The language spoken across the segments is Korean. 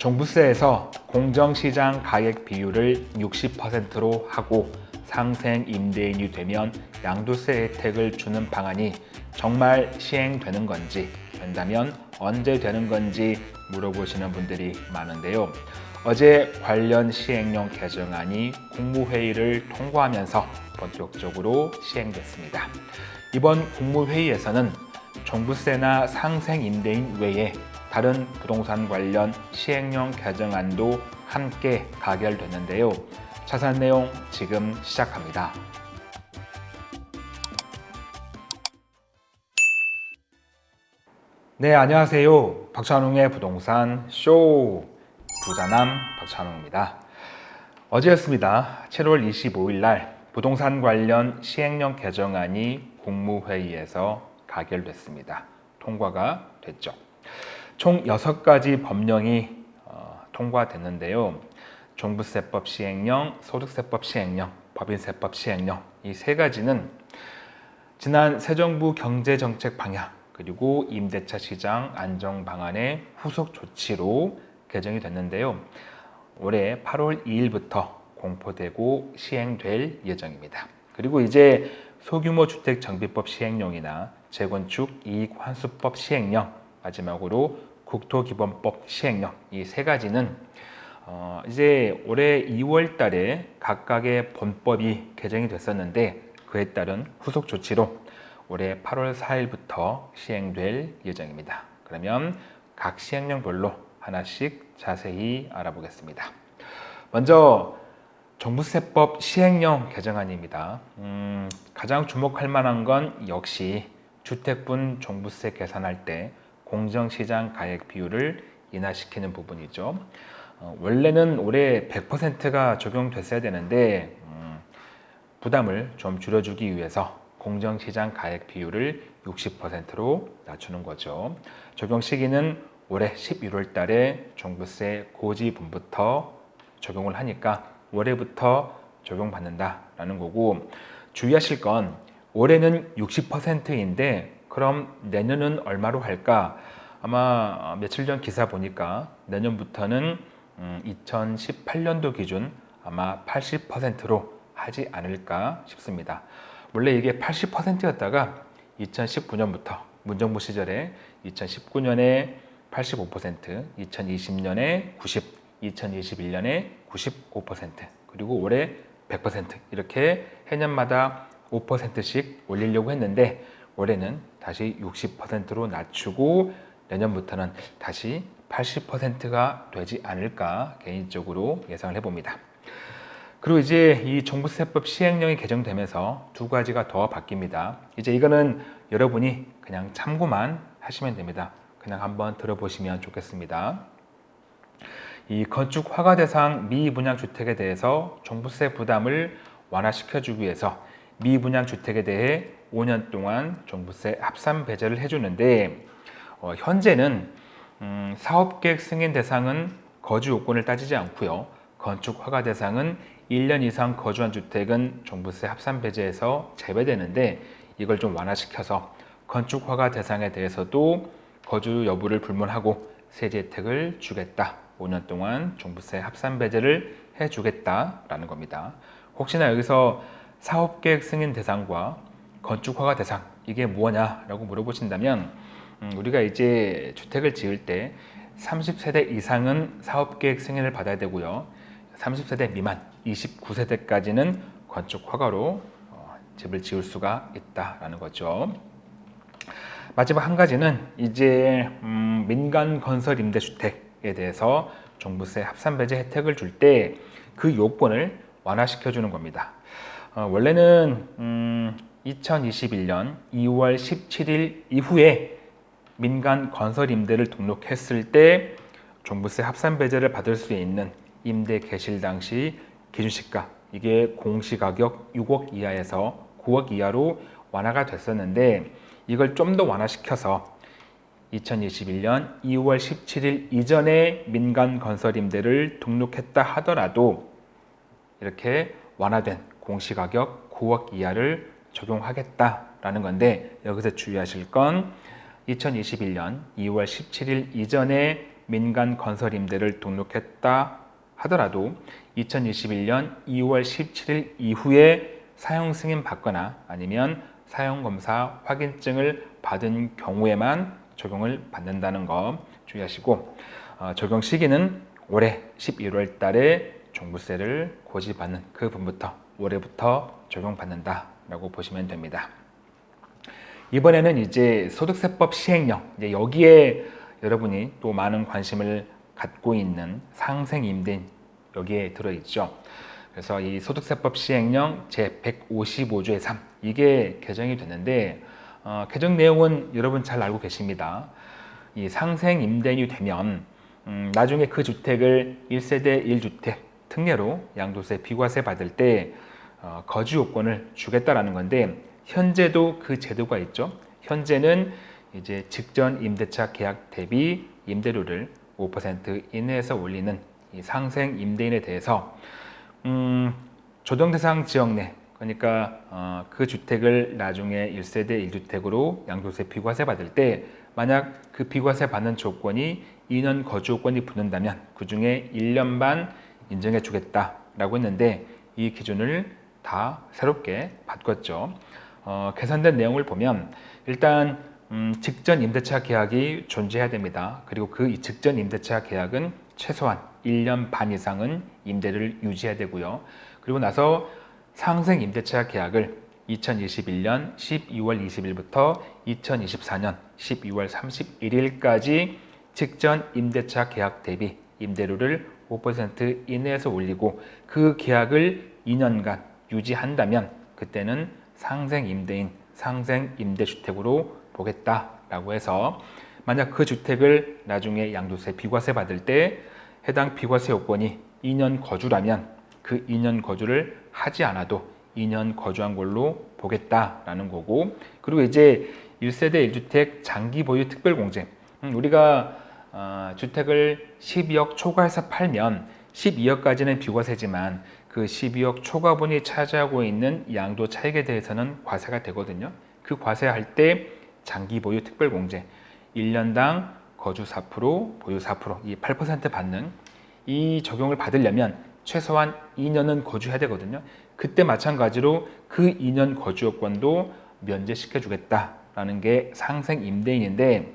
종부세에서 공정시장 가액 비율을 60%로 하고 상생 임대인이 되면 양도세 혜택을 주는 방안이 정말 시행되는 건지 된다면 언제 되는 건지 물어보시는 분들이 많은데요. 어제 관련 시행령 개정안이 국무회의를 통과하면서 본격적으로 시행됐습니다. 이번 국무회의에서는 종부세나 상생 임대인 외에 다른 부동산 관련 시행령 개정안도 함께 가결됐는데요. 자세한 내용 지금 시작합니다. 네, 안녕하세요. 박찬웅의 부동산 쇼 부자남 박찬웅입니다. 어제였습니다. 7월 25일 날 부동산 관련 시행령 개정안이 국무회의에서 가결됐습니다. 통과가 됐죠. 총 6가지 법령이 어, 통과됐는데요. 종부세법 시행령, 소득세법 시행령, 법인세법 시행령 이 세 가지는 지난 새 정부 경제정책 방향 그리고 임대차 시장 안정 방안의 후속 조치로 개정이 됐는데요. 올해 8월 2일부터 공포되고 시행될 예정입니다. 그리고 이제 소규모 주택 정비법 시행령이나 재건축 이익 환수법 시행령 마지막으로 국토기본법 시행령 이 세 가지는 어, 이제 올해 2월 달에 각각의 본법이 개정이 됐었는데 그에 따른 후속 조치로 올해 8월 4일부터 시행될 예정입니다. 그러면 각 시행령별로 하나씩 자세히 알아보겠습니다. 먼저 종부세법 시행령 개정안입니다. 음, 가장 주목할 만한 건 역시 주택분 종부세 계산할 때 공정시장 가액 비율을 인하시키는 부분이죠. 어, 원래는 올해 100%가 적용됐어야 되는데 음, 부담을 좀 줄여주기 위해서 공정시장 가액 비율을 60%로 낮추는 거죠. 적용 시기는 올해 11월 달에 종부세 고지분부터 적용을 하니까 올해부터 적용받는다라는 거고 주의하실 건 올해는 60%인데 그럼 내년은 얼마로 할까? 아마 며칠 전 기사 보니까 내년부터는 2018년도 음, 기준 아마 80%로 하지 않을까 싶습니다. 원래 이게 80%였다가 2019년부터 문정부 시절에 2019년에 85%, 2020년에 90, 2021년에 95% 그리고 올해 100% 이렇게 해년마다 5%씩 올리려고 했는데 올해는 다시 60%로 낮추고 내년부터는 다시 80%가 되지 않을까 개인적으로 예상을 해봅니다. 그리고 이제 이 종부세법 시행령이 개정되면서 두 가지가 더 바뀝니다. 이제 이거는 여러분이 그냥 참고만 하시면 됩니다. 그냥 한번 들어보시면 좋겠습니다. 이 건축 허가 대상 미분양 주택에 대해서 종부세 부담을 완화시켜주기 위해서 미분양 주택에 대해 5년 동안 종부세 합산 배제를 해주는데 어, 현재는 음, 사업계획 승인 대상은 거주 요건을 따지지 않고요. 건축 허가 대상은 1년 이상 거주한 주택은 종부세 합산 배제에서 제외되는데 이걸 좀 완화시켜서 건축 허가 대상에 대해서도 거주 여부를 불문하고 세제 혜택을 주겠다. 5년 동안 종부세 합산 배제를 해주겠다라는 겁니다. 혹시나 여기서 사업계획 승인 대상과 건축 허가 대상 이게 뭐냐라고 물어보신다면 음, 우리가 이제 주택을 지을 때 30세대 이상은 사업계획 승인을 받아야 되고요. 30세대 미만 29세대까지는 건축 허가로 어, 집을 지을 수가 있다라는 거죠. 마지막 한 가지는 이제 음, 민간 건설 임대주택에 대해서 종부세 합산 배제 혜택을 줄 때 그 요건을 완화시켜 주는 겁니다. 어, 원래는 음, 2021년 2월 17일 이후에 민간 건설 임대를 등록했을 때 종부세 합산 배제를 받을 수 있는 임대 개실 당시 기준시가 이게 공시가격 6억 이하에서 9억 이하로 완화가 됐었는데 이걸 좀 더 완화시켜서 2021년 2월 17일 이전에 민간 건설 임대를 등록했다 하더라도 이렇게 완화된 공시가격 9억 이하를 적용하겠다라는 건데 여기서 주의하실 건 2021년 2월 17일 이전에 민간 건설 임대를 등록했다 하더라도 2021년 2월 17일 이후에 사용 승인 받거나 아니면 사용 검사 확인증을 받은 경우에만 적용을 받는다는 거 주의하시고 어, 적용 시기는 올해 11월 달에 종부세를 고지받는 그 분부터 올해부터 적용받는다 라고 보시면 됩니다. 이번에는 이제 소득세법 시행령 이제 여기에 여러분이 또 많은 관심을 갖고 있는 상생임대인 여기에 들어있죠. 그래서 이 소득세법 시행령 제155조의 3 이게 개정이 됐는데 어, 개정 내용은 여러분 잘 알고 계십니다. 이 상생임대인이 되면 음, 나중에 그 주택을 1세대 1주택 특례로 양도세 비과세 받을 때 어, 거주 요건을 주겠다라는 건데 현재도 그 제도가 있죠. 현재는 이제 직전 임대차 계약 대비 임대료를 5% 이내에서 올리는 이 상생 임대인에 대해서 음, 조정 대상 지역 내 그러니까 어, 그 주택을 나중에 1세대 1주택으로 양도세 비과세 받을 때 만약 그 비과세 받는 조건이 2년 거주 요건이 붙는다면 그 중에 1년 반 인정해 주겠다라고 했는데 이 기준을 다 새롭게 바꿨죠. 어, 개선된 내용을 보면 일단 음, 직전 임대차 계약이 존재해야 됩니다. 그리고 그 직전 임대차 계약은 최소한 1년 반 이상은 임대를 유지해야 되고요. 그리고 나서 상생 임대차 계약을 2021년 12월 20일부터 2024년 12월 31일까지 직전 임대차 계약 대비 임대료를 5% 이내에서 올리고 그 계약을 2년간 유지한다면 그때는 상생 임대인, 상생 임대주택으로 보겠다라고 해서 만약 그 주택을 나중에 양도세 비과세 받을 때 해당 비과세 요건이 2년 거주라면 그 2년 거주를 하지 않아도 2년 거주한 걸로 보겠다라는 거고 그리고 이제 1세대 1주택 장기 보유 특별공제. 음, 우리가 어, 주택을 12억 초과해서 팔면 12억까지는 비과세지만 그 12억 초과분이 차지하고 있는 양도 차익에 대해서는 과세가 되거든요. 그 과세할 때 장기 보유 특별공제 1년당 거주 4% 보유 4%이 8% 받는 이 적용을 받으려면 최소한 2년은 거주해야 되거든요. 그때 마찬가지로 그 2년 거주 요건도 면제시켜 주겠다라는 게 상생 임대인인데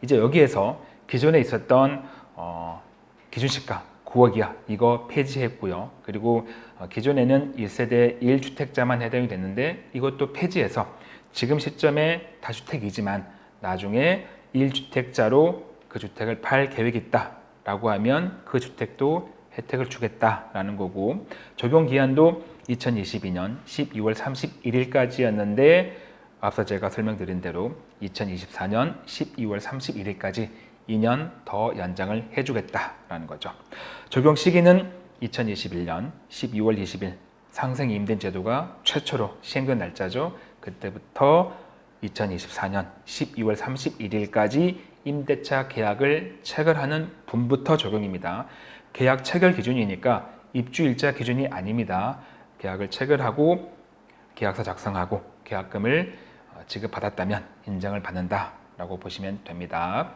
이제 여기에서 기존에 있었던 어, 기준시가 9억 이하 이거 폐지했고요. 그리고 어, 기존에는 1세대 1주택자만 해당이 됐는데 이것도 폐지해서 지금 시점에 다주택이지만 나중에 1주택자로 그 주택을 팔 계획이 있다 라고 하면 그 주택도 혜택을 주겠다라는 거고 적용 기한도 2022년 12월 31일까지였는데 앞서 제가 설명드린 대로 2024년 12월 31일까지 2년 더 연장을 해주겠다라는 거죠. 적용 시기는 2021년 12월 20일 상생 임대 제도가 최초로 시행된 날짜죠. 그때부터 2024년 12월 31일까지 임대차 계약을 체결하는 분부터 적용입니다. 계약 체결 기준이니까 입주일자 기준이 아닙니다. 계약을 체결하고 계약서 작성하고 계약금을 어, 지급받았다면 인정을 받는다라고 보시면 됩니다.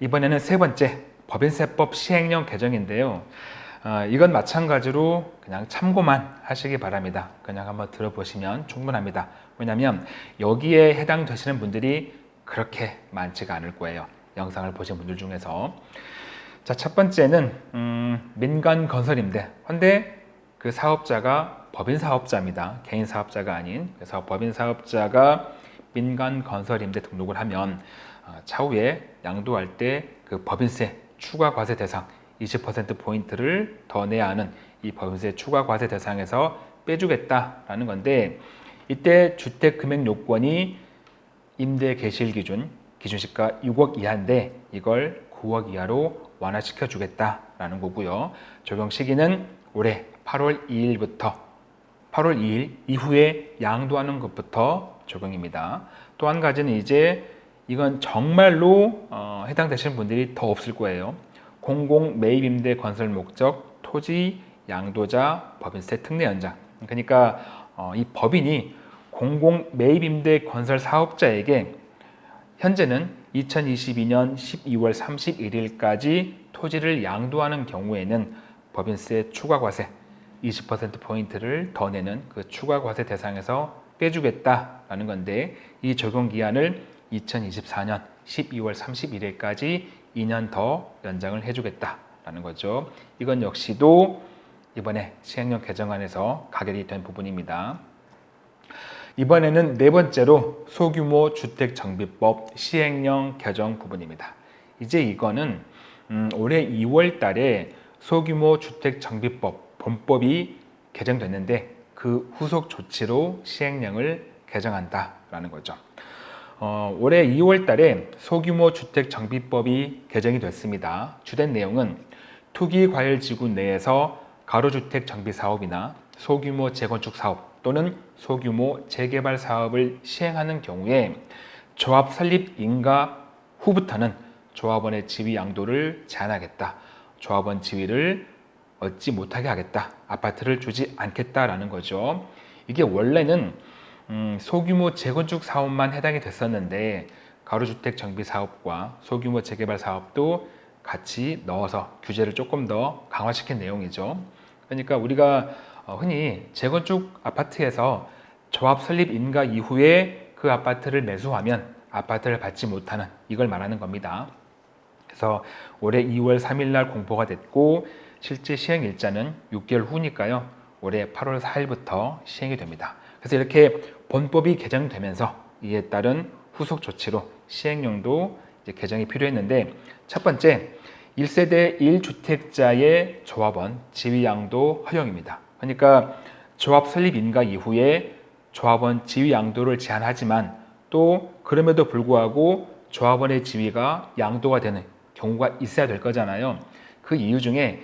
이번에는 세 번째 법인세법 시행령 개정인데요. 어, 이건 마찬가지로 그냥 참고만 하시기 바랍니다. 그냥 한번 들어보시면 충분합니다. 왜냐하면 여기에 해당되시는 분들이 그렇게 많지가 않을 거예요. 영상을 보신 분들 중에서 자, 첫 번째는 음, 민간 건설임대. 근데 그 사업자가 법인 사업자입니다. 개인 사업자가 아닌. 그래서 법인 사업자가 민간 건설임대 등록을 하면 어, 차후에 양도할 때 그 법인세 추가 과세 대상 20% 포인트를 더 내야 하는 이 법인세 추가 과세 대상에서 빼주겠다라는 건데 이때 주택 금액 요건이 임대 개시일 기준 기준시가 6억 이하인데 이걸 9억 이하로 완화시켜 주겠다라는 거고요. 적용 시기는 올해 8월 2일부터 8월 2일 이후에 양도하는 것부터 적용입니다. 또 한 가지는 이제 이건 정말로 어, 해당되시는 분들이 더 없을 거예요. 공공 매입 임대 건설 목적 토지 양도자 법인세 특례 연장. 그러니까 어, 이 법인이 공공 매입 임대 건설 사업자에게 현재는 2022년 12월 31일까지 토지를 양도하는 경우에는 법인세 추가 과세 20%포인트를 더 내는 그 추가 과세 대상에서 빼주겠다라는 건데 이 적용 기한을 2024년 12월 31일까지 2년 더 연장을 해주겠다라는 거죠. 이건 역시도 이번에 시행령 개정안에서 가결이 된 부분입니다. 이번에는 네 번째로 소규모 주택정비법 시행령 개정 부분입니다. 이제 이거는 음, 올해 2월 달에 소규모 주택정비법 본법이 개정됐는데 그 후속 조치로 시행령을 개정한다라는 거죠. 어, 올해 2월 달에 소규모 주택정비법이 개정이 됐습니다. 주된 내용은 투기과열지구 내에서 가로주택 정비 사업이나 소규모 재건축 사업 또는 소규모 재개발 사업을 시행하는 경우에 조합 설립 인가 후부터는 조합원의 지위 양도를 제한하겠다. 조합원 지위를 얻지 못하게 하겠다. 아파트를 주지 않겠다라는 거죠. 이게 원래는 음, 소규모 재건축 사업만 해당이 됐었는데 가로주택 정비 사업과 소규모 재개발 사업도 같이 넣어서 규제를 조금 더 강화시킨 내용이죠. 그러니까 우리가 어, 흔히 재건축 아파트에서 조합 설립 인가 이후에 그 아파트를 매수하면 아파트를 받지 못하는 이걸 말하는 겁니다. 그래서 올해 2월 3일 날 공포가 됐고 실제 시행 일자는 6개월 후니까요. 올해 8월 4일부터 시행이 됩니다. 그래서 이렇게 본법이 개정되면서 이에 따른 후속 조치로 시행령도 개정이 필요했는데 첫 번째 1세대 1주택자의 조합원 지위양도 허용입니다. 그러니까 조합 설립 인가 이후에 조합원 지위 양도를 제한하지만 또 그럼에도 불구하고 조합원의 지위가 양도가 되는 경우가 있어야 될 거잖아요. 그 이유 중에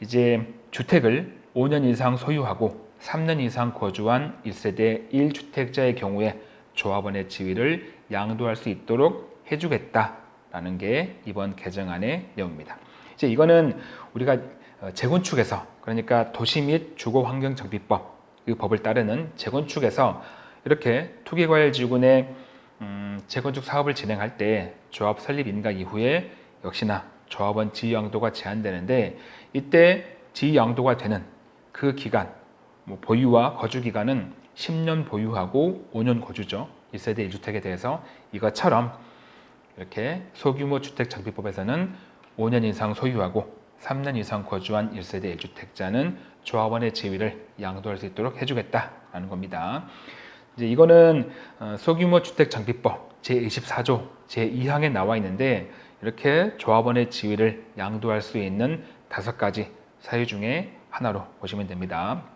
이제 주택을 5년 이상 소유하고 3년 이상 거주한 1세대 1주택자의 경우에 조합원의 지위를 양도할 수 있도록 해주겠다라는 게 이번 개정안의 내용입니다. 이제 이거는 우리가 어, 재건축에서 그러니까 도시 및 주거환경정비법 이 법을 따르는 재건축에서 이렇게 투기과열지구 내 음, 재건축 사업을 진행할 때 조합 설립 인가 이후에 역시나 조합원 지위 양도가 제한되는데 이때 지위 양도가 되는 그 기간 뭐 보유와 거주 기간은 10년 보유하고 5년 거주죠. 1세대 1주택에 대해서 이것처럼 이렇게 소규모 주택 장비법에서는 5년 이상 소유하고 3년 이상 거주한 1세대 1주택자는 조합원의 지위를 양도할 수 있도록 해주겠다라는 겁니다. 이제 이거는 어, 소규모 주택 장비법 제24조 제2항에 나와 있는데 이렇게 조합원의 지위를 양도할 수 있는 다섯 가지 사유 중에 하나로 보시면 됩니다.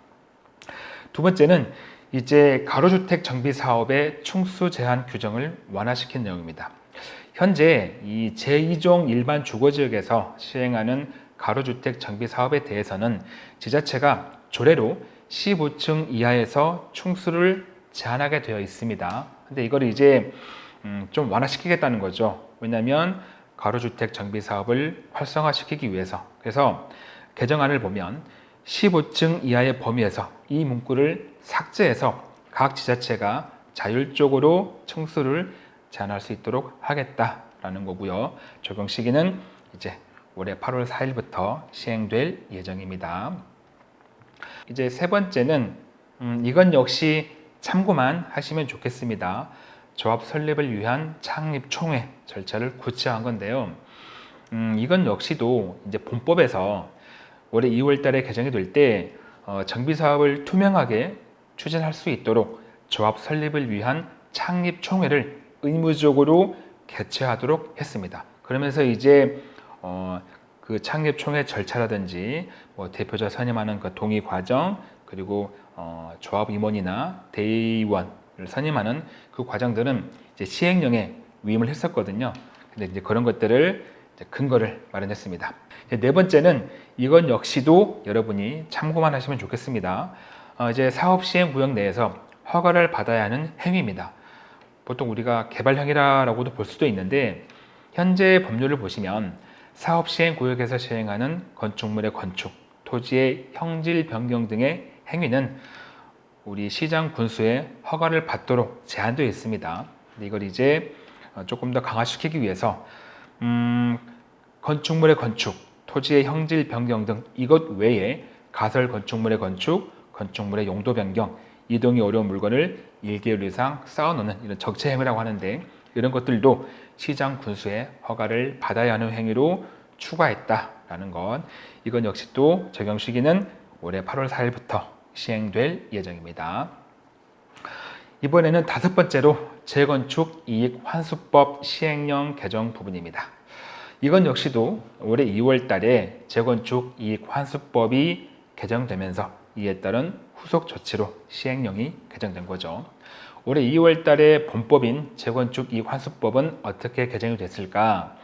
두 번째는 이제 가로주택 정비 사업의 충수 제한 규정을 완화시킨 내용입니다. 현재 이 제2종 일반 주거지역에서 시행하는 가로주택 정비 사업에 대해서는 지자체가 조례로 15층 이하에서 충수를 제한하게 되어 있습니다. 근데 이걸 이제 음, 좀 완화시키겠다는 거죠. 왜냐하면 가로주택 정비 사업을 활성화시키기 위해서 그래서 개정안을 보면 15층 이하의 범위에서 이 문구를 삭제해서 각 지자체가 자율적으로 청수를 제한할 수 있도록 하겠다라는 거고요. 적용 시기는 이제 올해 8월 4일부터 시행될 예정입니다. 이제 세 번째는 음, 이건 역시 참고만 하시면 좋겠습니다. 조합 설립을 위한 창립 총회 절차를 구체화한 건데요. 음, 이건 역시도 이제 본법에서 올해 2월 달에 개정이 될때 어, 정비 사업을 투명하게 추진할 수 있도록 조합 설립을 위한 창립 총회를 의무적으로 개최하도록 했습니다. 그러면서 이제 어, 그 창립 총회 절차라든지 뭐 대표자 선임하는 그 동의 과정 그리고 어, 조합 임원이나 대의원을 선임하는 그 과정들은 이제 시행령에 위임을 했었거든요. 근데 이제 그런 것들을 근거를 마련했습니다. 네 번째는 이건 역시도 여러분이 참고만 하시면 좋겠습니다. 어, 이제 사업 시행 구역 내에서 허가를 받아야 하는 행위입니다. 보통 우리가 개발형이라고도 볼 수도 있는데 현재 법률을 보시면 사업 시행 구역에서 시행하는 건축물의 건축, 토지의 형질 변경 등의 행위는 우리 시장 군수의 허가를 받도록 제한되어 있습니다. 이걸 이제 어, 조금 더 강화시키기 위해서 음, 건축물의 건축, 토지의 형질 변경 등 이것 외에 가설 건축물의 건축, 건축물의 용도 변경, 이동이 어려운 물건을 1개월 이상 쌓아놓는 이런 적재 행위라고 하는데 이런 것들도 시장 군수의 허가를 받아야 하는 행위로 추가했다라는 것. 이건 역시 또 적용 시기는 올해 8월 4일부터 시행될 예정입니다. 이번에는 다섯 번째로 재건축 이익 환수법 시행령 개정 부분입니다. 이건 역시도 올해 2월 달에 재건축 이익 환수법이 개정되면서 이에 따른 후속 조치로 시행령이 개정된 거죠. 올해 2월 달에 본법인 재건축 이익 환수법은 어떻게 개정이 됐을까?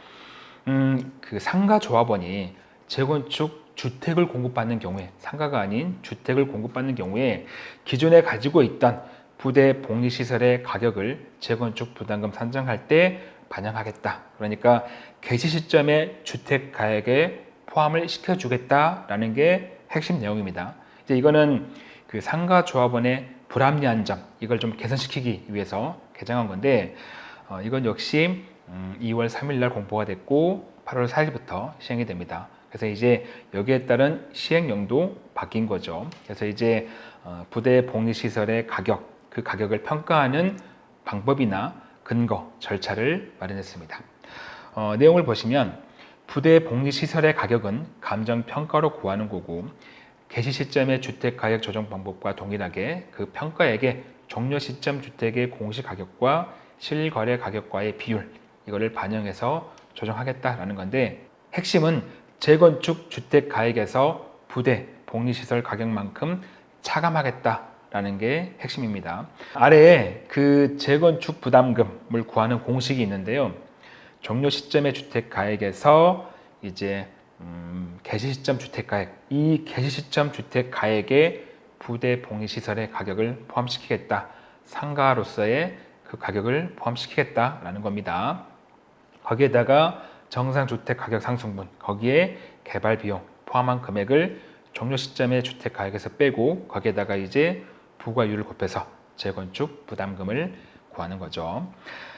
음, 그 상가 조합원이 재건축 주택을 공급받는 경우에 상가가 아닌 주택을 공급받는 경우에 기존에 가지고 있던 부대 복리시설의 가격을 재건축 부담금 산정할 때 반영하겠다. 그러니까 개시 시점에 주택 가액에 포함을 시켜주겠다라는 게 핵심 내용입니다. 이제 이거는 그 상가 조합원의 불합리한 점 이걸 좀 개선시키기 위해서 개정한 건데 어, 이건 역시 음, 2월 3일 날 공포가 됐고 8월 4일부터 시행이 됩니다. 그래서 이제 여기에 따른 시행령도 바뀐 거죠. 그래서 이제 어, 부대 복리시설의 가격, 그 가격을 평가하는 방법이나 근거, 절차를 마련했습니다. 어, 내용을 보시면 부대 복리시설의 가격은 감정평가로 구하는 거고 개시 시점의 주택 가격 조정 방법과 동일하게 그 평가액의 종료 시점 주택의 공시 가격과 실거래 가격과의 비율 이거를 반영해서 조정하겠다라는 건데 핵심은 재건축 주택 가액에서 부대 복리시설 가격만큼 차감하겠다 라는 게 핵심입니다. 아래에 그 재건축 부담금을 구하는 공식이 있는데요. 종료 시점의 주택 가액에서 이제 음, 개시 시점 주택 가액, 이 개시 시점 주택 가액에 부대 봉의 시설의 가격을 포함시키겠다. 상가로서의 그 가격을 포함시키겠다라는 겁니다. 거기에다가 정상 주택 가격 상승분, 거기에 개발 비용 포함한 금액을 종료 시점의 주택 가격에서 빼고 거기에다가 이제 부과율을 곱해서 재건축 부담금을 구하는 거죠.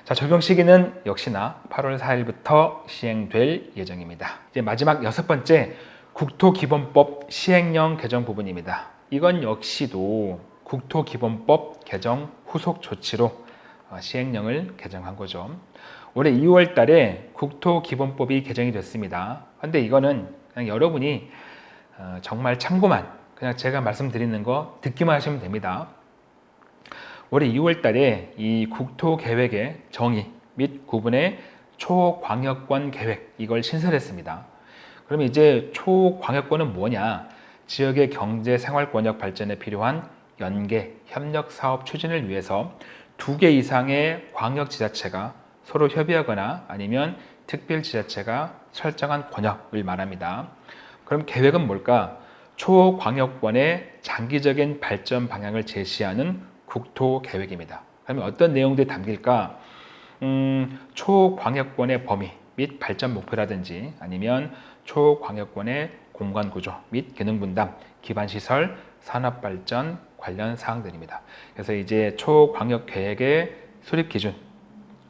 자, 적용 시기는 역시나 8월 4일부터 시행될 예정입니다. 이제 마지막 여섯 번째 국토기본법 시행령 개정 부분입니다. 이건 역시도 국토기본법 개정 후속 조치로 어, 시행령을 개정한 거죠. 올해 2월 달에 국토기본법이 개정이 됐습니다. 근데 이거는 여러분이 어, 정말 참고만 그냥 제가 말씀드리는 거 듣기만 하시면 됩니다. 올해 2월 달에 이 국토계획의 정의 및 구분의 초광역권 계획 이걸 신설했습니다. 그러면 이제 초광역권은 뭐냐? 지역의 경제 생활 권역 발전에 필요한 연계, 협력 사업 추진을 위해서 두 개 이상의 광역 지자체가 서로 협의하거나 아니면 특별 지자체가 설정한 권역을 말합니다. 그럼 계획은 뭘까? 초광역권의 장기적인 발전 방향을 제시하는 국토 계획입니다. 그러면 어떤 내용들이 담길까? 음, 초광역권의 범위 및 발전 목표라든지 아니면 초광역권의 공간 구조 및 기능 분담, 기반 시설, 산업 발전 관련 사항들입니다. 그래서 이제 초광역 계획의 수립 기준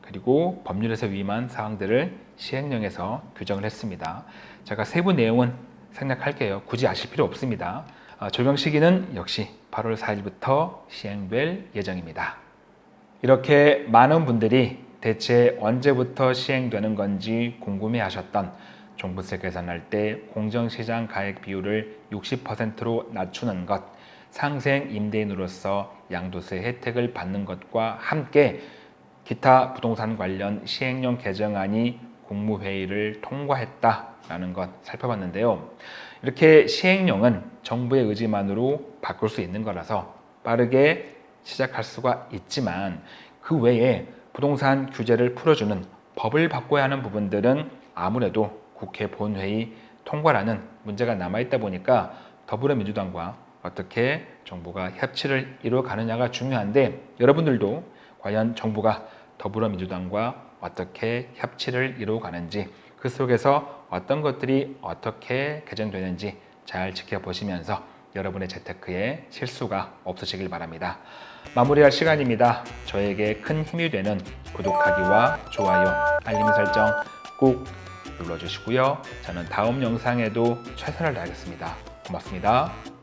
그리고 법률에서 위임한 사항들을 시행령에서 규정을 했습니다. 제가 세부 내용은 생략할게요. 굳이 아실 필요 없습니다. 어, 적용 시기는 역시 8월 4일부터 시행될 예정입니다. 이렇게 많은 분들이 대체 언제부터 시행되는 건지 궁금해 하셨던 종부세 계산할 때 공정시장 가액 비율을 60%로 낮추는 것, 상생 임대인으로서 양도세 혜택을 받는 것과 함께 기타 부동산 관련 시행령 개정안이 국무회의를 통과했다라는 것 살펴봤는데요. 이렇게 시행령은 정부의 의지만으로 바꿀 수 있는 거라서 빠르게 시작할 수가 있지만 그 외에 부동산 규제를 풀어주는 법을 바꿔야 하는 부분들은 아무래도 국회 본회의 통과라는 문제가 남아있다 보니까 더불어민주당과 어떻게 정부가 협치를 이루어가느냐가 중요한데 여러분들도 과연 정부가 더불어민주당과 어떻게 협치를 이루어가는지 그 속에서 어떤 것들이 어떻게 개정되는지 잘 지켜보시면서 여러분의 재테크에 실수가 없으시길 바랍니다. 마무리할 시간입니다. 저에게 큰 힘이 되는 구독하기와 좋아요, 알림 설정 꼭 눌러주시고요. 저는 다음 영상에도 최선을 다하겠습니다. 고맙습니다.